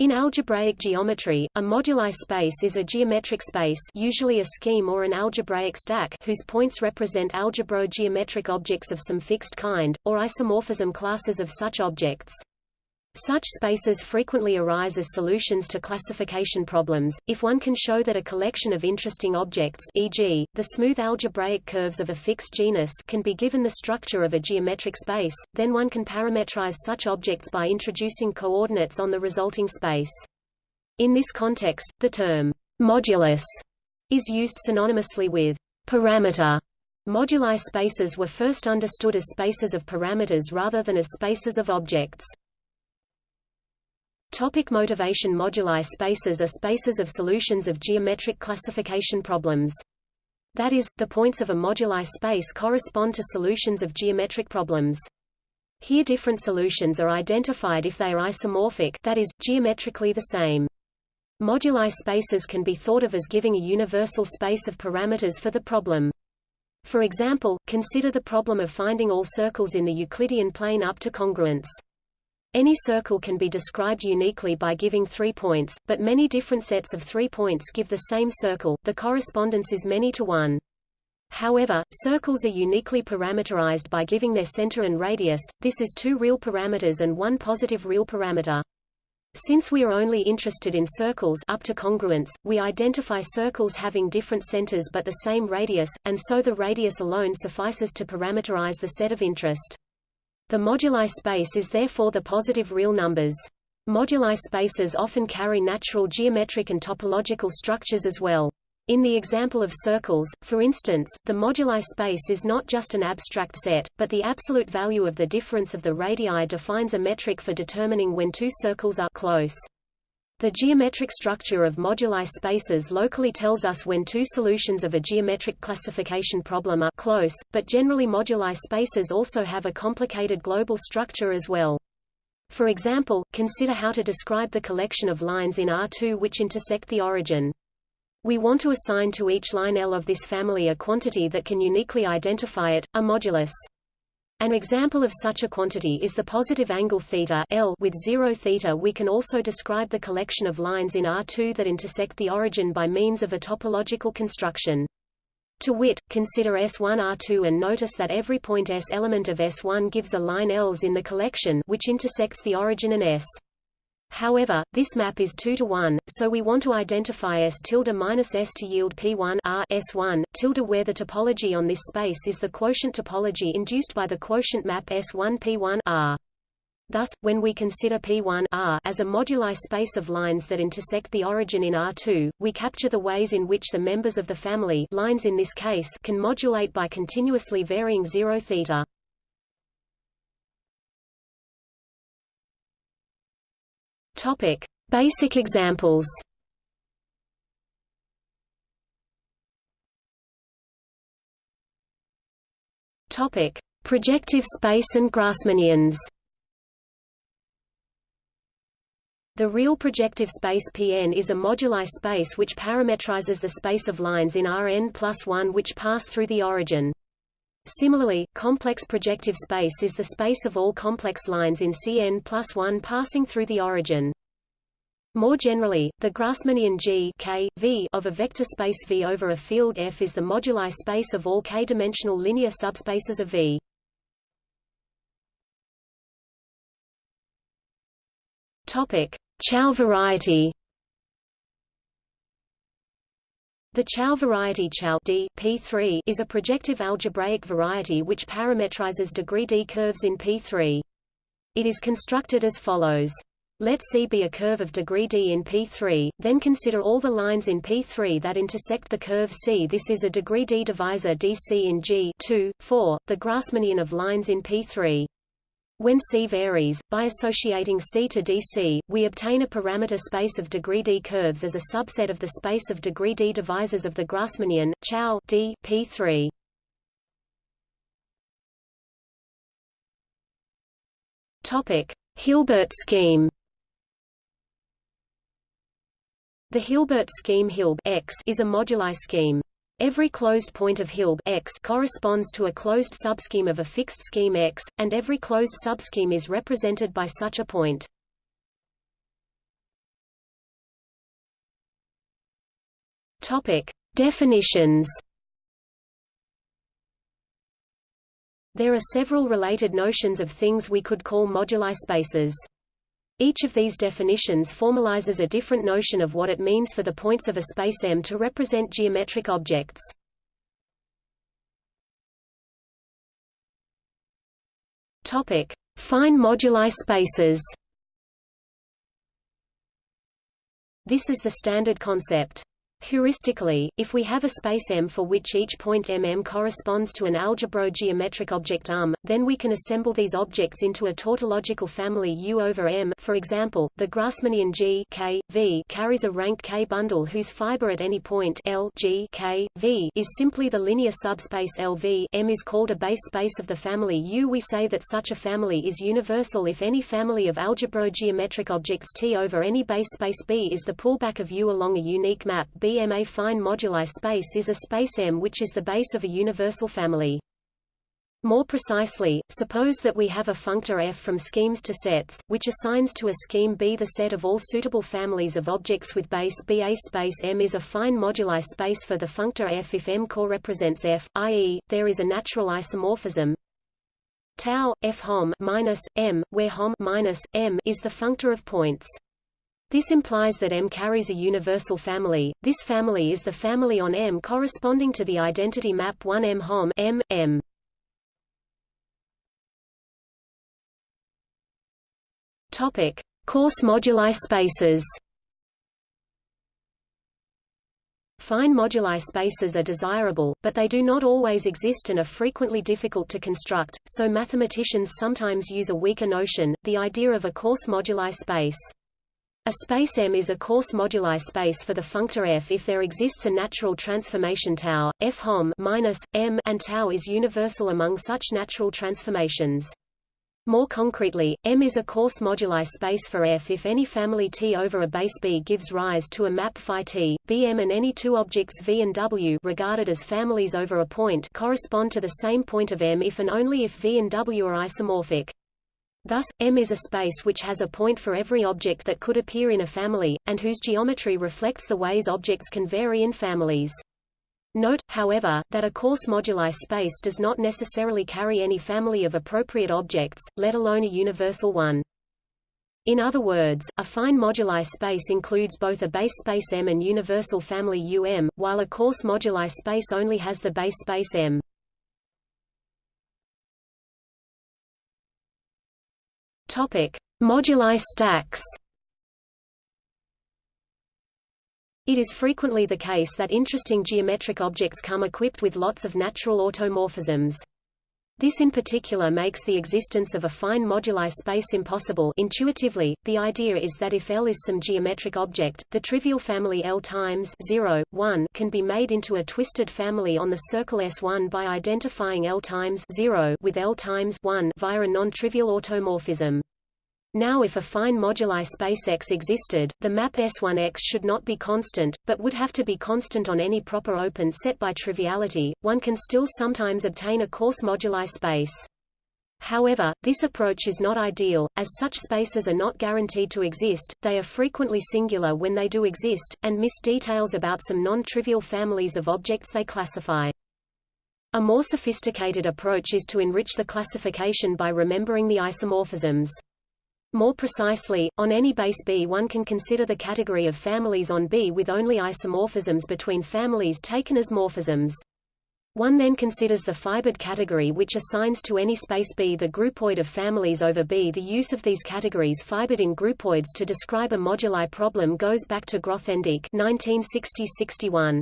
In algebraic geometry, a moduli space is a geometric space usually a scheme or an algebraic stack whose points represent algebro-geometric objects of some fixed kind, or isomorphism classes of such objects. Such spaces frequently arise as solutions to classification problems, if one can show that a collection of interesting objects e.g., the smooth algebraic curves of a fixed genus can be given the structure of a geometric space, then one can parametrize such objects by introducing coordinates on the resulting space. In this context, the term modulus is used synonymously with parameter. Moduli spaces were first understood as spaces of parameters rather than as spaces of objects. Topic motivation Moduli spaces are spaces of solutions of geometric classification problems. That is, the points of a moduli space correspond to solutions of geometric problems. Here different solutions are identified if they are isomorphic that is, geometrically the same. Moduli spaces can be thought of as giving a universal space of parameters for the problem. For example, consider the problem of finding all circles in the Euclidean plane up to congruence. Any circle can be described uniquely by giving three points, but many different sets of three points give the same circle, the correspondence is many to one. However, circles are uniquely parameterized by giving their center and radius, this is two real parameters and one positive real parameter. Since we are only interested in circles up to congruence, we identify circles having different centers but the same radius, and so the radius alone suffices to parameterize the set of interest. The moduli space is therefore the positive real numbers. Moduli spaces often carry natural geometric and topological structures as well. In the example of circles, for instance, the moduli space is not just an abstract set, but the absolute value of the difference of the radii defines a metric for determining when two circles are close. The geometric structure of moduli spaces locally tells us when two solutions of a geometric classification problem are close, but generally moduli spaces also have a complicated global structure as well. For example, consider how to describe the collection of lines in R2 which intersect the origin. We want to assign to each line L of this family a quantity that can uniquely identify it, a modulus. An example of such a quantity is the positive angle theta L with 0 theta we can also describe the collection of lines in R2 that intersect the origin by means of a topological construction. To wit, consider S1 R2 and notice that every point S element of S1 gives a line Ls in the collection which intersects the origin and S. However, this map is 2 to 1, so we want to identify S tilde minus S to yield P1 R S1 tilde where the topology on this space is the quotient topology induced by the quotient map S1 P1 R. Thus, when we consider P1 R as a moduli space of lines that intersect the origin in R2, we capture the ways in which the members of the family lines in this case can modulate by continuously varying zero theta. Topic: Basic examples. Topic: Projective space and Grassmannians. The real projective space Pn is a moduli space which parametrizes the space of lines in Rn plus 1 which pass through the origin. Similarly, complex projective space is the space of all complex lines in Cn plus 1 passing through the origin. More generally, the Grassmannian G K, v of a vector space V over a field F is the moduli space of all k-dimensional linear subspaces of V. Topic: Chow variety. The Chow variety Chow D, P3 is a projective algebraic variety which parametrizes degree D curves in P3. It is constructed as follows. Let C be a curve of degree D in P3, then consider all the lines in P3 that intersect the curve C. This is a degree D divisor DC in G 2, 4, the Grassmannian of lines in P3. When C varies, by associating C to DC, we obtain a parameter space of degree D curves as a subset of the space of degree D divisors of the Grassmannian, Chow D, P3. Topic: Hilbert scheme. The Hilbert scheme Hilb X is a moduli scheme. Every closed point of Hilb X corresponds to a closed subscheme of a fixed scheme X, and every closed subscheme is represented by such a point. Topic: Definitions. There are several related notions of things we could call moduli spaces. Each of these definitions formalizes a different notion of what it means for the points of a space M to represent geometric objects. Topic: Fine moduli spaces. This is the standard concept. Heuristically, if we have a space M for which each point mm corresponds to an algebro-geometric object UM, then we can assemble these objects into a tautological family U over M. For example, the Grassmannian G K, v carries a rank K bundle whose fiber at any point L G K, v is simply the linear subspace LV M is called a base space of the family U. We say that such a family is universal if any family of algebro-geometric objects T over any base space B is the pullback of U along a unique map B BM a fine moduli space is a space M which is the base of a universal family. More precisely, suppose that we have a functor F from schemes to sets, which assigns to a scheme B the set of all suitable families of objects with base B. A space M is a fine moduli space for the functor F if M core represents F, i.e., there is a natural isomorphism tau F hom minus M, where hom minus M is the functor of points. This implies that M carries a universal family. This family is the family on M corresponding to the identity map 1M HOM M M. Topic: Coarse moduli spaces. Fine moduli spaces are desirable, but they do not always exist and are frequently difficult to construct, so mathematicians sometimes use a weaker notion, the idea of a coarse moduli space. A space M is a coarse moduli space for the functor f if there exists a natural transformation tau, f hom minus, m and tau is universal among such natural transformations. More concretely, M is a coarse moduli space for F if any family T over a base B gives rise to a map phi T, Bm and any two objects V and W regarded as families over a point correspond to the same point of M if and only if V and W are isomorphic. Thus, M is a space which has a point for every object that could appear in a family, and whose geometry reflects the ways objects can vary in families. Note, however, that a coarse moduli space does not necessarily carry any family of appropriate objects, let alone a universal one. In other words, a fine moduli space includes both a base space M and universal family UM, while a coarse moduli space only has the base space M. Moduli stacks. It is frequently the case that interesting geometric objects come equipped with lots of natural automorphisms. This in particular makes the existence of a fine moduli space impossible intuitively. The idea is that if L is some geometric object, the trivial family L times 0, 1 can be made into a twisted family on the circle S1 by identifying L times 0 with L times 1 via a non-trivial automorphism. Now if a fine moduli space X existed, the map S1X should not be constant, but would have to be constant on any proper open set by triviality. One can still sometimes obtain a coarse moduli space. However, this approach is not ideal, as such spaces are not guaranteed to exist, they are frequently singular when they do exist, and miss details about some non-trivial families of objects they classify. A more sophisticated approach is to enrich the classification by remembering the isomorphisms. More precisely, on any base B one can consider the category of families on B with only isomorphisms between families taken as morphisms. One then considers the fibered category which assigns to any space B the groupoid of families over B. The use of these categories fibered in groupoids to describe a moduli problem goes back to Grothendieck 1960-61.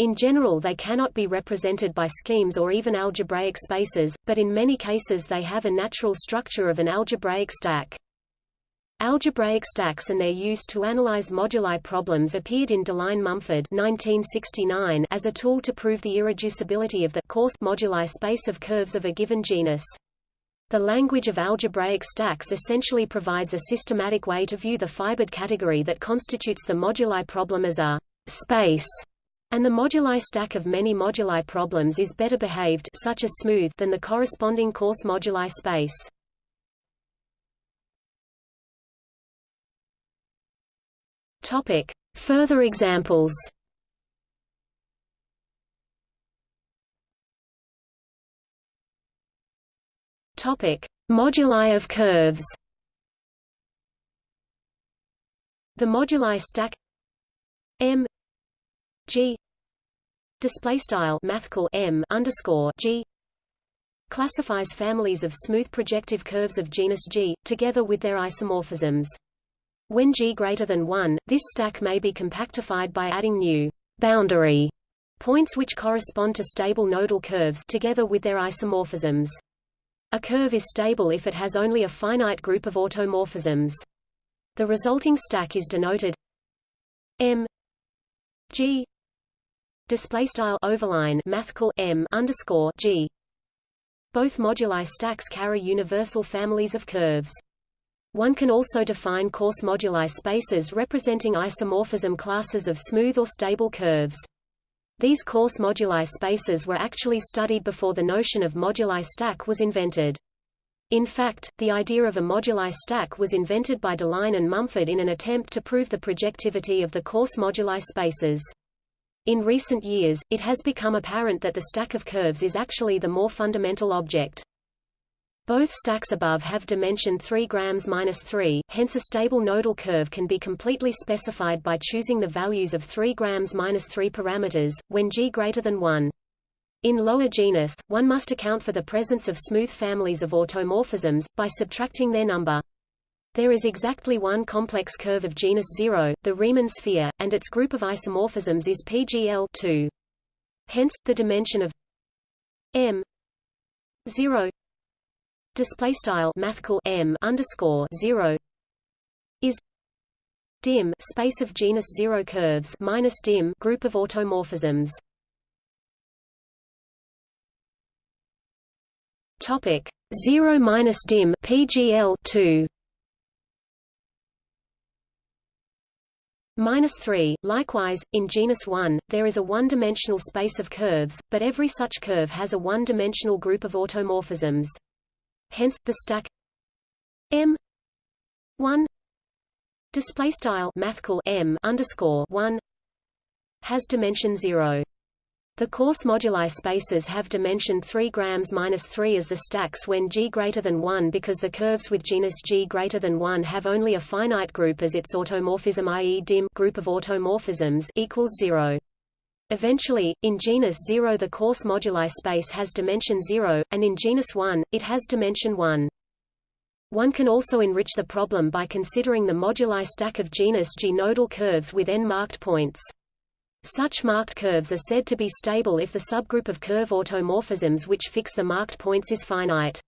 In general they cannot be represented by schemes or even algebraic spaces, but in many cases they have a natural structure of an algebraic stack. Algebraic stacks and their use to analyze moduli problems appeared in Deligne-Mumford as a tool to prove the irreducibility of the coarse moduli space of curves of a given genus. The language of algebraic stacks essentially provides a systematic way to view the fibered category that constitutes the moduli problem as a space and the moduli stack of many moduli problems is better behaved such as smooth than the corresponding coarse moduli space. Topic: Further examples. Topic: Moduli of curves. The moduli stack M G display style mathcal M underscore G classifies families of smooth projective curves of genus G, together with their isomorphisms. When G greater than 1, this stack may be compactified by adding new boundary points which correspond to stable nodal curves together with their isomorphisms. A curve is stable if it has only a finite group of automorphisms. The resulting stack is denoted M G display style overline mathcal M underscore G both moduli stacks carry universal families of curves. One can also define coarse moduli spaces representing isomorphism classes of smooth or stable curves. These coarse moduli spaces were actually studied before the notion of moduli stack was invented. In fact, the idea of a moduli stack was invented by Deligne and Mumford in an attempt to prove the projectivity of the coarse moduli spaces. In recent years, it has become apparent that the stack of curves is actually the more fundamental object. Both stacks above have dimension 3 grams minus 3, hence a stable nodal curve can be completely specified by choosing the values of 3 grams minus 3 parameters, when g greater than 1. In lower genus, one must account for the presence of smooth families of automorphisms, by subtracting their number. There is exactly one complex curve of genus 0, the Riemann sphere, and its group of isomorphisms is PGL 2. Hence, the dimension of M 0 display style mathcal M underscore 0 is dim space of genus 0 curves minus dim group of automorphisms. Topic 0 minus dim PGL 2 Minus 3. Likewise, in genus 1, there is a one-dimensional space of curves, but every such curve has a one-dimensional group of automorphisms. Hence, the stack M 1 display style mathcal M underscore 1 has dimension 0. The coarse moduli spaces have dimension 3 grams minus 3 as the stacks when g greater than 1 because the curves with genus g greater than 1 have only a finite group as its automorphism i.e. dim group of automorphisms equals 0. Eventually, in genus 0 the coarse moduli space has dimension 0, and in genus 1, it has dimension 1. One can also enrich the problem by considering the moduli stack of genus G nodal curves with n marked points. Such marked curves are said to be stable if the subgroup of curve automorphisms which fix the marked points is finite.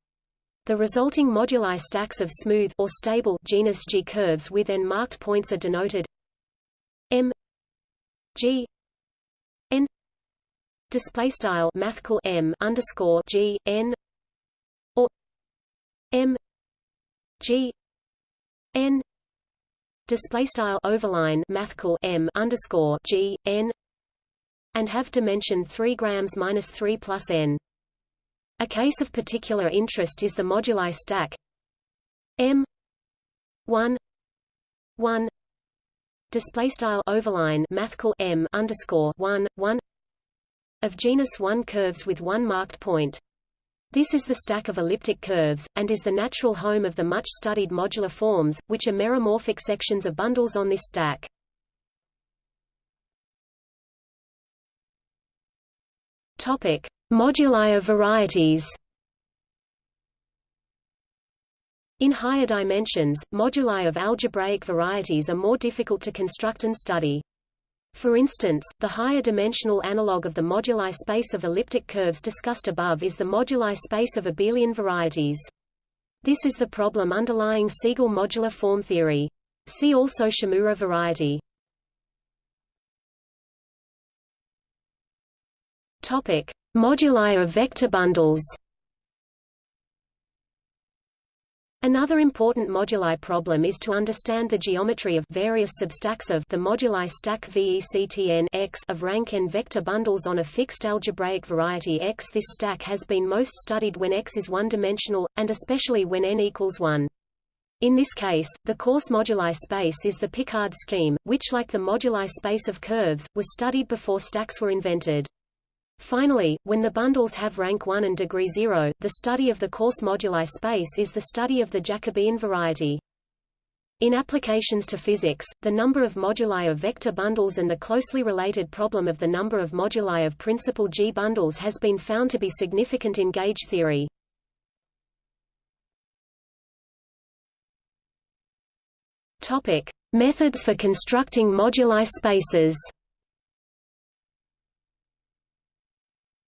The resulting moduli stacks of smooth or stable genus G curves with n marked points are denoted M G N display style mathcal M underscore G N or M G N display style overline mathcal m underscore g n and have dimension 3 grams minus 3 plus n. A case of particular interest is the moduli stack m 1 1 display style overline mathcal m underscore 1 1 of genus 1 curves with one marked point. This is the stack of elliptic curves, and is the natural home of the much-studied modular forms, which are meromorphic sections of bundles on this stack. Topic: Moduli of varieties. In higher dimensions, moduli of algebraic varieties are more difficult to construct and study. For instance, the higher dimensional analog of the moduli space of elliptic curves discussed above is the moduli space of abelian varieties. This is the problem underlying Siegel modular form theory. See also Shimura variety. Topic: Moduli of vector bundles. Another important moduli problem is to understand the geometry of various substacks of the moduli stack VECTN X of rank n vector bundles on a fixed algebraic variety X. This stack has been most studied when X is one-dimensional, and especially when n equals 1. In this case, the coarse moduli space is the Picard scheme, which like the moduli space of curves, was studied before stacks were invented. Finally, when the bundles have rank 1 and degree 0, the study of the coarse moduli space is the study of the Jacobian variety. In applications to physics, the number of moduli of vector bundles and the closely related problem of the number of moduli of principal G bundles has been found to be significant in gauge theory. Topic: Methods for constructing moduli spaces.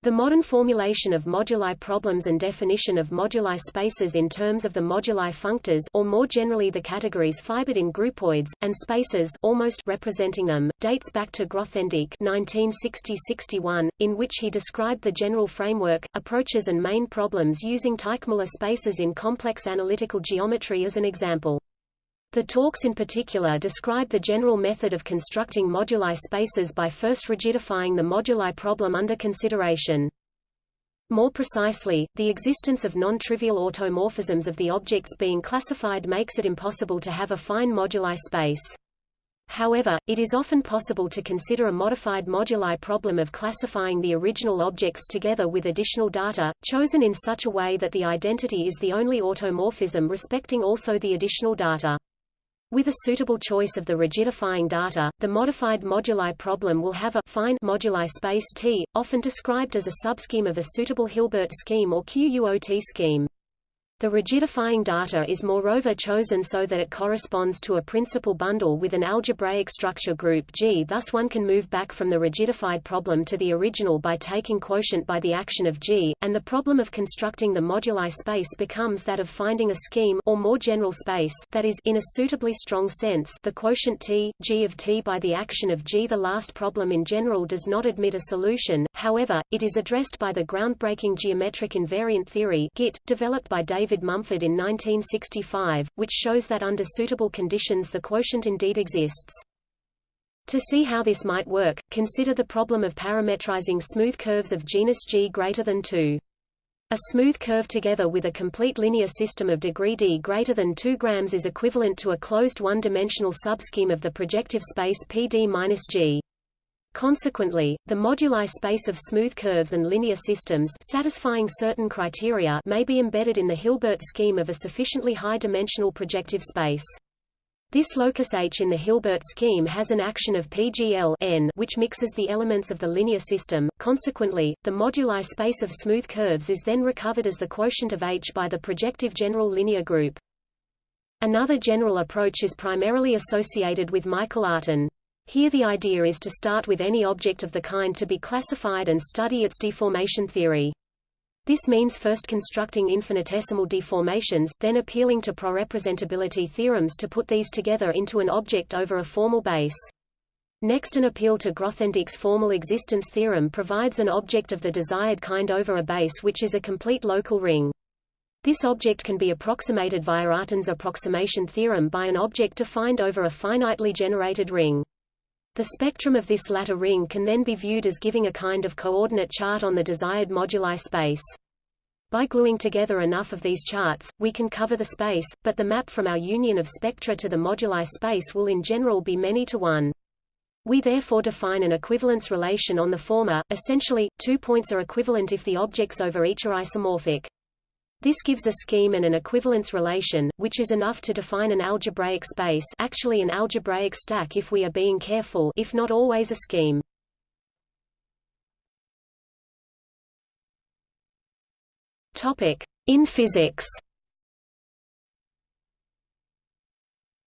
The modern formulation of moduli problems and definition of moduli spaces in terms of the moduli functors or more generally the categories fibered in groupoids, and spaces almost representing them, dates back to Grothendieck 1960-61, in which he described the general framework, approaches and main problems using Teichmuller spaces in complex analytical geometry as an example. The talks in particular describe the general method of constructing moduli spaces by first rigidifying the moduli problem under consideration. More precisely, the existence of non-trivial automorphisms of the objects being classified makes it impossible to have a fine moduli space. However, it is often possible to consider a modified moduli problem of classifying the original objects together with additional data, chosen in such a way that the identity is the only automorphism respecting also the additional data. With a suitable choice of the rigidifying data, the modified moduli problem will have a fine moduli space T, often described as a subscheme of a suitable Hilbert scheme or QUOT scheme. The rigidifying data is moreover chosen so that it corresponds to a principal bundle with an algebraic structure group G thus one can move back from the rigidified problem to the original by taking quotient by the action of G, and the problem of constructing the moduli space becomes that of finding a scheme or more general space that is in a suitably strong sense the quotient T, G of T by the action of G. The last problem in general does not admit a solution, however, it is addressed by the groundbreaking geometric invariant theory GIT, developed by David David Mumford in 1965, which shows that under suitable conditions the quotient indeed exists. To see how this might work, consider the problem of parametrizing smooth curves of genus G greater than 2. A smooth curve together with a complete linear system of degree d greater than 2 grams is equivalent to a closed one-dimensional subscheme of the projective space PD-G. Consequently, the moduli space of smooth curves and linear systems satisfying certain criteria may be embedded in the Hilbert scheme of a sufficiently high-dimensional projective space. This locus H in the Hilbert scheme has an action of PGL n which mixes the elements of the linear system. Consequently, the moduli space of smooth curves is then recovered as the quotient of H by the projective general linear group. Another general approach is primarily associated with Michael Artin. Here the idea is to start with any object of the kind to be classified and study its deformation theory. This means first constructing infinitesimal deformations, then appealing to prorepresentability theorems to put these together into an object over a formal base. Next an appeal to Grothendieck's formal existence theorem provides an object of the desired kind over a base which is a complete local ring. This object can be approximated via Artin's approximation theorem by an object defined over a finitely generated ring. The spectrum of this latter ring can then be viewed as giving a kind of coordinate chart on the desired moduli space. By gluing together enough of these charts, we can cover the space, but the map from our union of spectra to the moduli space will in general be many to one. We therefore define an equivalence relation on the former, essentially, two points are equivalent if the objects over each are isomorphic. This gives a scheme and an equivalence relation, which is enough to define an algebraic space actually an algebraic stack if we are being careful if not always a scheme. In physics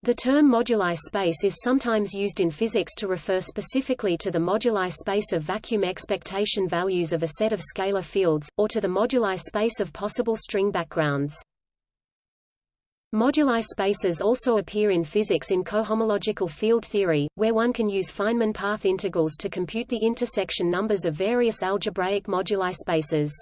The term moduli space is sometimes used in physics to refer specifically to the moduli space of vacuum expectation values of a set of scalar fields, or to the moduli space of possible string backgrounds. Moduli spaces also appear in physics in cohomological field theory, where one can use Feynman path integrals to compute the intersection numbers of various algebraic moduli spaces.